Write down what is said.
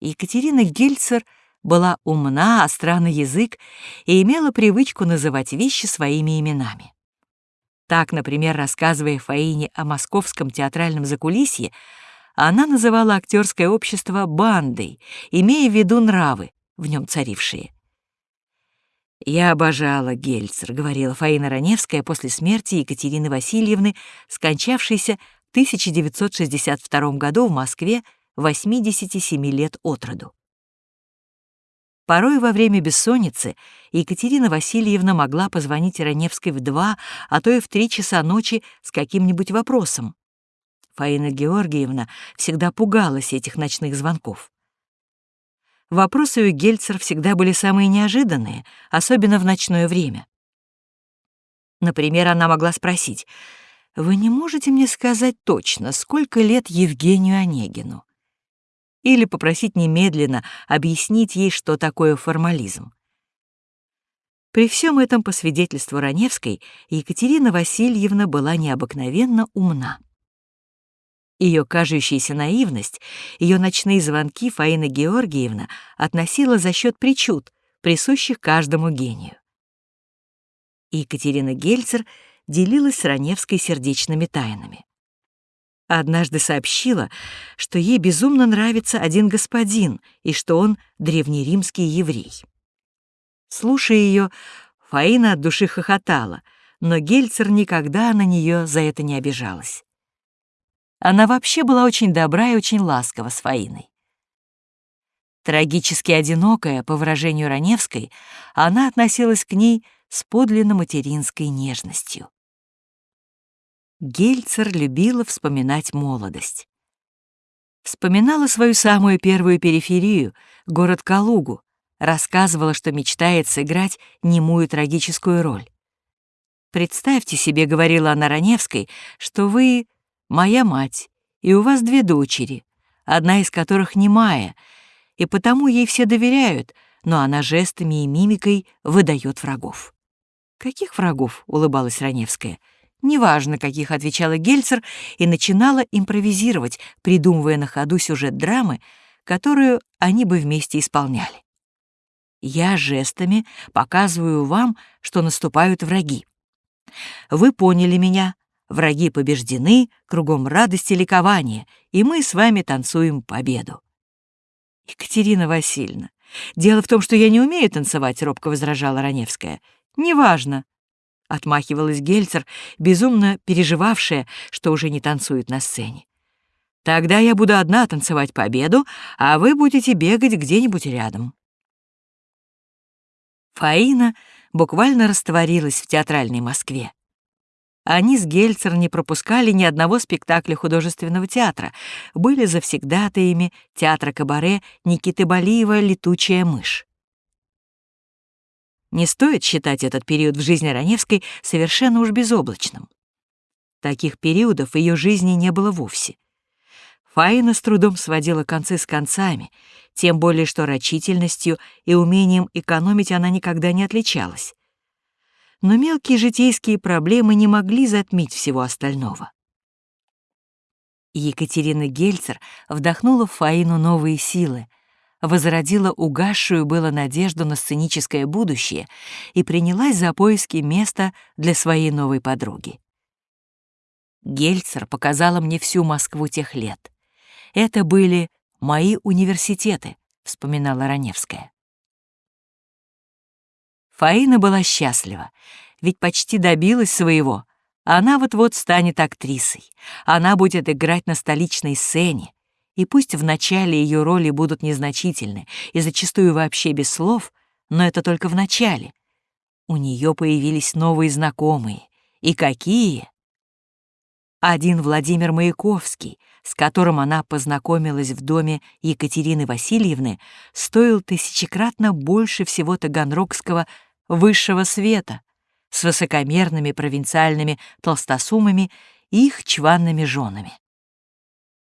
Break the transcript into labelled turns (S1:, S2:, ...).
S1: Екатерина Гельцер была умна, остра на язык и имела привычку называть вещи своими именами. Так, например, рассказывая Фаине о московском театральном закулисье, она называла актерское общество бандой, имея в виду нравы, в нем царившие. «Я обожала Гельцер», — говорила Фаина Раневская после смерти Екатерины Васильевны, скончавшейся в 1962 году в Москве 87 лет от роду. Порой во время бессонницы Екатерина Васильевна могла позвонить Раневской в два, а то и в три часа ночи с каким-нибудь вопросом. Фаина Георгиевна всегда пугалась этих ночных звонков. Вопросы у Гельцер всегда были самые неожиданные, особенно в ночное время. Например, она могла спросить, «Вы не можете мне сказать точно, сколько лет Евгению Онегину?» Или попросить немедленно объяснить ей, что такое формализм. При всем этом, по свидетельству Раневской, Екатерина Васильевна была необыкновенно умна. Ее кажущаяся наивность, ее ночные звонки Фаина Георгиевна относила за счет причуд, присущих каждому гению. Екатерина Гельцер делилась с Раневской сердечными тайнами однажды сообщила, что ей безумно нравится один господин и что он древнеримский еврей. Слушая ее, Фаина от души хохотала, но Гельцер никогда на нее за это не обижалась. Она вообще была очень добра и очень ласкова с Фаиной. Трагически одинокая, по выражению Раневской, она относилась к ней с подлинно материнской нежностью. Гельцер любила вспоминать молодость. Вспоминала свою самую первую периферию, город Калугу, рассказывала, что мечтает сыграть немую трагическую роль. «Представьте себе», — говорила она Раневской, «что вы моя мать, и у вас две дочери, одна из которых немая, и потому ей все доверяют, но она жестами и мимикой выдает врагов». «Каких врагов?» — улыбалась Раневская. — Неважно, каких отвечала Гельцер, и начинала импровизировать, придумывая на ходу сюжет драмы, которую они бы вместе исполняли. Я жестами показываю вам, что наступают враги. Вы поняли меня, враги побеждены, кругом радость и ликование, и мы с вами танцуем победу. Екатерина Васильевна, дело в том, что я не умею танцевать, робко возражала Раневская. Неважно, — отмахивалась Гельцер, безумно переживавшая, что уже не танцует на сцене. «Тогда я буду одна танцевать победу, а вы будете бегать где-нибудь рядом». Фаина буквально растворилась в театральной Москве. Они с Гельцер не пропускали ни одного спектакля художественного театра, были завсегдатаями театра кабаре Никиты Балиева «Летучая мышь». Не стоит считать этот период в жизни Раневской совершенно уж безоблачным. Таких периодов в ее жизни не было вовсе. Фаина с трудом сводила концы с концами, тем более что рачительностью и умением экономить она никогда не отличалась. Но мелкие житейские проблемы не могли затмить всего остального. Екатерина Гельцер вдохнула в Фаину новые силы — возродила угасшую было надежду на сценическое будущее и принялась за поиски места для своей новой подруги. Гельцер показала мне всю Москву тех лет. Это были мои университеты, вспоминала Раневская. Фаина была счастлива, ведь почти добилась своего. Она вот-вот станет актрисой. Она будет играть на столичной сцене, и пусть вначале ее роли будут незначительны и зачастую вообще без слов, но это только в начале. У нее появились новые знакомые. И какие? Один Владимир Маяковский, с которым она познакомилась в доме Екатерины Васильевны, стоил тысячекратно больше всего таганрогского высшего света с высокомерными провинциальными толстосумами и их чванными женами.